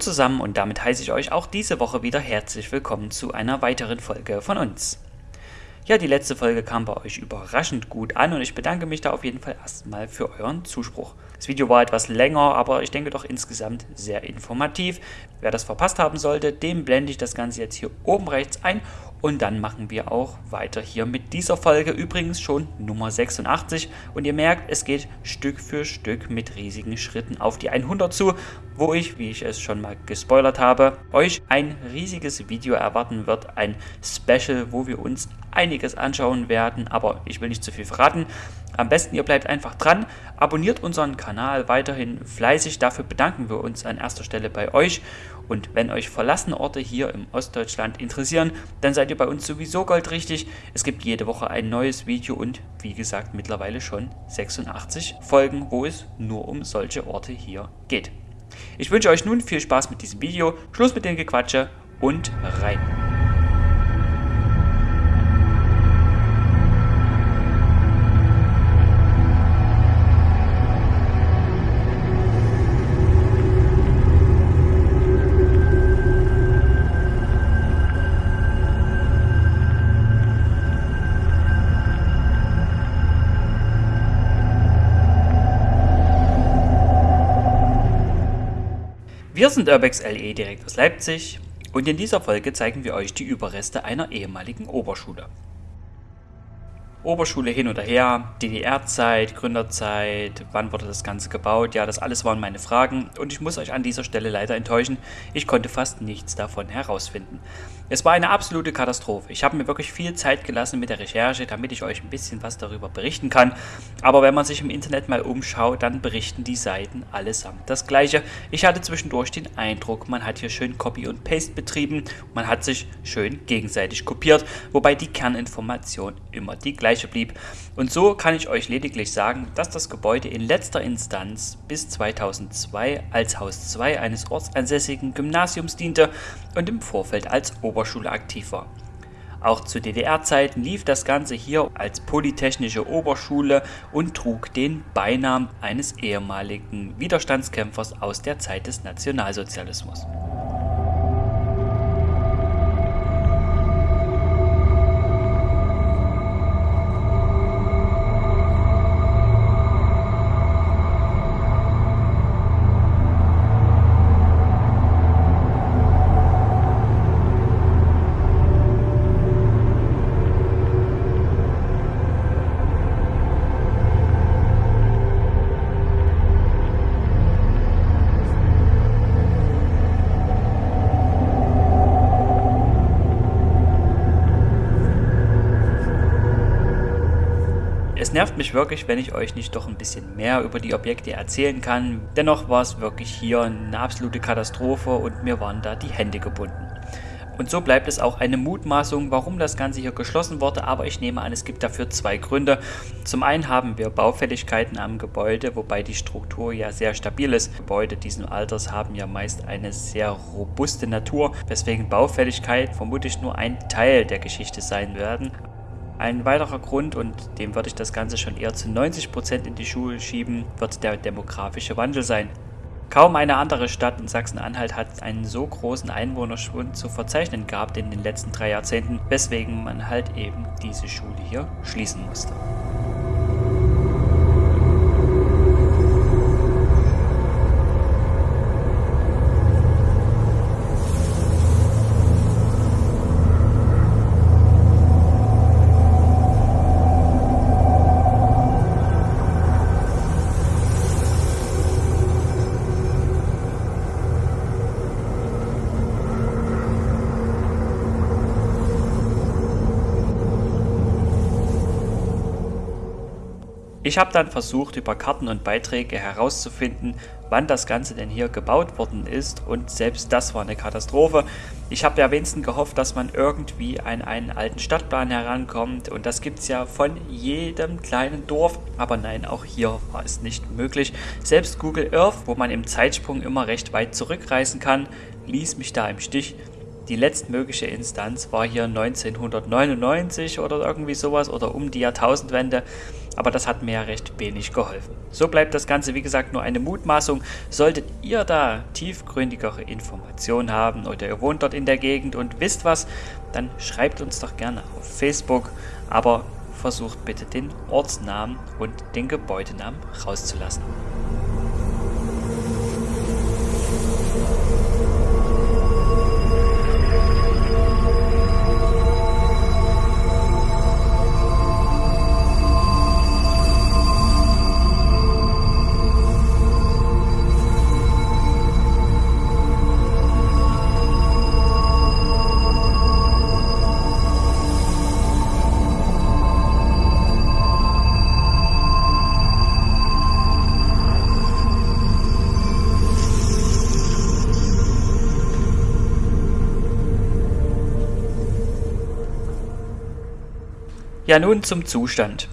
Zusammen und damit heiße ich euch auch diese Woche wieder herzlich willkommen zu einer weiteren Folge von uns. Ja, die letzte Folge kam bei euch überraschend gut an und ich bedanke mich da auf jeden Fall erstmal für euren Zuspruch. Das Video war etwas länger, aber ich denke doch insgesamt sehr informativ. Wer das verpasst haben sollte, dem blende ich das Ganze jetzt hier oben rechts ein und dann machen wir auch weiter hier mit dieser Folge, übrigens schon Nummer 86. Und ihr merkt, es geht Stück für Stück mit riesigen Schritten auf die 100 zu, wo ich, wie ich es schon mal gespoilert habe, euch ein riesiges Video erwarten wird. Ein Special, wo wir uns einiges anschauen werden, aber ich will nicht zu viel verraten. Am besten ihr bleibt einfach dran, abonniert unseren Kanal weiterhin fleißig, dafür bedanken wir uns an erster Stelle bei euch und wenn euch verlassene Orte hier im Ostdeutschland interessieren, dann seid ihr bei uns sowieso goldrichtig. Es gibt jede Woche ein neues Video und wie gesagt mittlerweile schon 86 Folgen, wo es nur um solche Orte hier geht. Ich wünsche euch nun viel Spaß mit diesem Video, Schluss mit dem Gequatsche und rein. Wir sind Urbex LE direkt aus Leipzig und in dieser Folge zeigen wir euch die Überreste einer ehemaligen Oberschule. Oberschule hin oder her, DDR-Zeit, Gründerzeit, wann wurde das Ganze gebaut, ja, das alles waren meine Fragen und ich muss euch an dieser Stelle leider enttäuschen, ich konnte fast nichts davon herausfinden. Es war eine absolute Katastrophe. Ich habe mir wirklich viel Zeit gelassen mit der Recherche, damit ich euch ein bisschen was darüber berichten kann. Aber wenn man sich im Internet mal umschaut, dann berichten die Seiten allesamt das gleiche. Ich hatte zwischendurch den Eindruck, man hat hier schön Copy und Paste betrieben, man hat sich schön gegenseitig kopiert, wobei die Kerninformation immer die gleiche blieb. Und so kann ich euch lediglich sagen, dass das Gebäude in letzter Instanz bis 2002 als Haus 2 eines ortsansässigen Gymnasiums diente und im Vorfeld als Ober Oberschule aktiv war. Auch zu DDR-Zeiten lief das Ganze hier als Polytechnische Oberschule und trug den Beinamen eines ehemaligen Widerstandskämpfers aus der Zeit des Nationalsozialismus. Mich wirklich, wenn ich euch nicht doch ein bisschen mehr über die Objekte erzählen kann. Dennoch war es wirklich hier eine absolute Katastrophe und mir waren da die Hände gebunden. Und so bleibt es auch eine Mutmaßung, warum das Ganze hier geschlossen wurde, aber ich nehme an, es gibt dafür zwei Gründe. Zum einen haben wir Baufälligkeiten am Gebäude, wobei die Struktur ja sehr stabil ist. Gebäude diesen Alters haben ja meist eine sehr robuste Natur, weswegen Baufälligkeit vermutlich nur ein Teil der Geschichte sein werden. Ein weiterer Grund, und dem würde ich das Ganze schon eher zu 90% in die Schuhe schieben, wird der demografische Wandel sein. Kaum eine andere Stadt in Sachsen-Anhalt hat einen so großen Einwohnerschwund zu verzeichnen gehabt in den letzten drei Jahrzehnten, weswegen man halt eben diese Schule hier schließen musste. Ich habe dann versucht, über Karten und Beiträge herauszufinden, wann das Ganze denn hier gebaut worden ist und selbst das war eine Katastrophe. Ich habe ja wenigstens gehofft, dass man irgendwie an einen alten Stadtplan herankommt und das gibt es ja von jedem kleinen Dorf, aber nein, auch hier war es nicht möglich. Selbst Google Earth, wo man im Zeitsprung immer recht weit zurückreisen kann, ließ mich da im Stich. die letztmögliche Instanz war hier 1999 oder irgendwie sowas oder um die Jahrtausendwende, aber das hat mir ja recht wenig geholfen. So bleibt das Ganze wie gesagt nur eine Mutmaßung. Solltet ihr da tiefgründigere Informationen haben oder ihr wohnt dort in der Gegend und wisst was, dann schreibt uns doch gerne auf Facebook, aber versucht bitte den Ortsnamen und den Gebäudenamen rauszulassen. Ja, nun zum Zustand.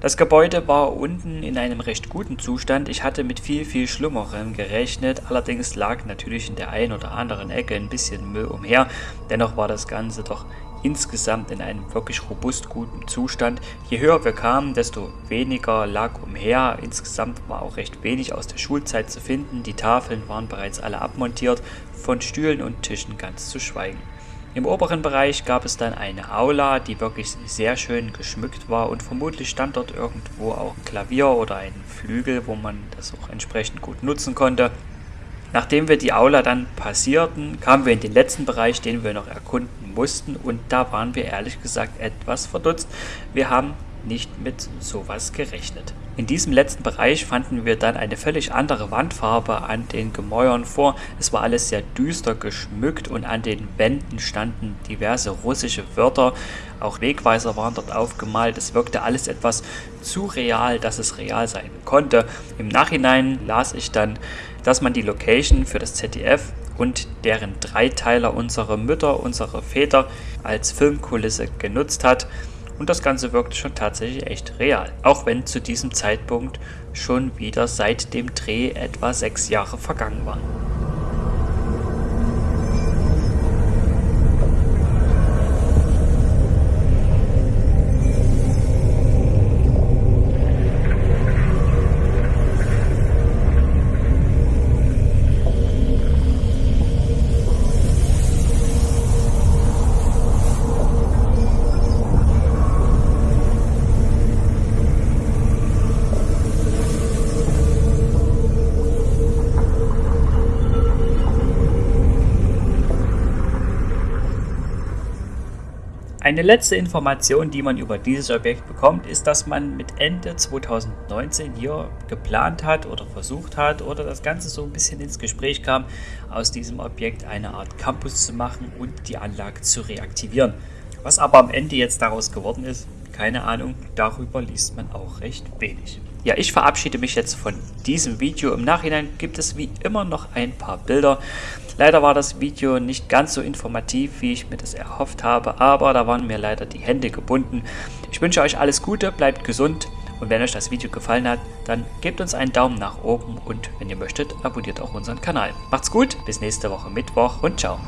Das Gebäude war unten in einem recht guten Zustand. Ich hatte mit viel, viel Schlimmerem gerechnet. Allerdings lag natürlich in der einen oder anderen Ecke ein bisschen Müll umher. Dennoch war das Ganze doch insgesamt in einem wirklich robust guten Zustand. Je höher wir kamen, desto weniger lag umher. Insgesamt war auch recht wenig aus der Schulzeit zu finden. Die Tafeln waren bereits alle abmontiert, von Stühlen und Tischen ganz zu schweigen. Im oberen Bereich gab es dann eine Aula, die wirklich sehr schön geschmückt war und vermutlich stand dort irgendwo auch ein Klavier oder ein Flügel, wo man das auch entsprechend gut nutzen konnte. Nachdem wir die Aula dann passierten, kamen wir in den letzten Bereich, den wir noch erkunden mussten und da waren wir ehrlich gesagt etwas verdutzt. Wir haben nicht mit sowas gerechnet. In diesem letzten Bereich fanden wir dann eine völlig andere Wandfarbe an den Gemäuern vor. Es war alles sehr düster geschmückt und an den Wänden standen diverse russische Wörter. Auch Wegweiser waren dort aufgemalt. Es wirkte alles etwas zu real, dass es real sein konnte. Im Nachhinein las ich dann, dass man die Location für das ZDF und deren Dreiteiler unsere Mütter, unsere Väter als Filmkulisse genutzt hat. Und das Ganze wirkte schon tatsächlich echt real. Auch wenn zu diesem Zeitpunkt schon wieder seit dem Dreh etwa sechs Jahre vergangen waren. Eine letzte Information, die man über dieses Objekt bekommt, ist, dass man mit Ende 2019 hier geplant hat oder versucht hat oder das Ganze so ein bisschen ins Gespräch kam, aus diesem Objekt eine Art Campus zu machen und die Anlage zu reaktivieren. Was aber am Ende jetzt daraus geworden ist, keine Ahnung, darüber liest man auch recht wenig. Ja, ich verabschiede mich jetzt von diesem Video. Im Nachhinein gibt es wie immer noch ein paar Bilder. Leider war das Video nicht ganz so informativ, wie ich mir das erhofft habe, aber da waren mir leider die Hände gebunden. Ich wünsche euch alles Gute, bleibt gesund und wenn euch das Video gefallen hat, dann gebt uns einen Daumen nach oben und wenn ihr möchtet, abonniert auch unseren Kanal. Macht's gut, bis nächste Woche Mittwoch und ciao.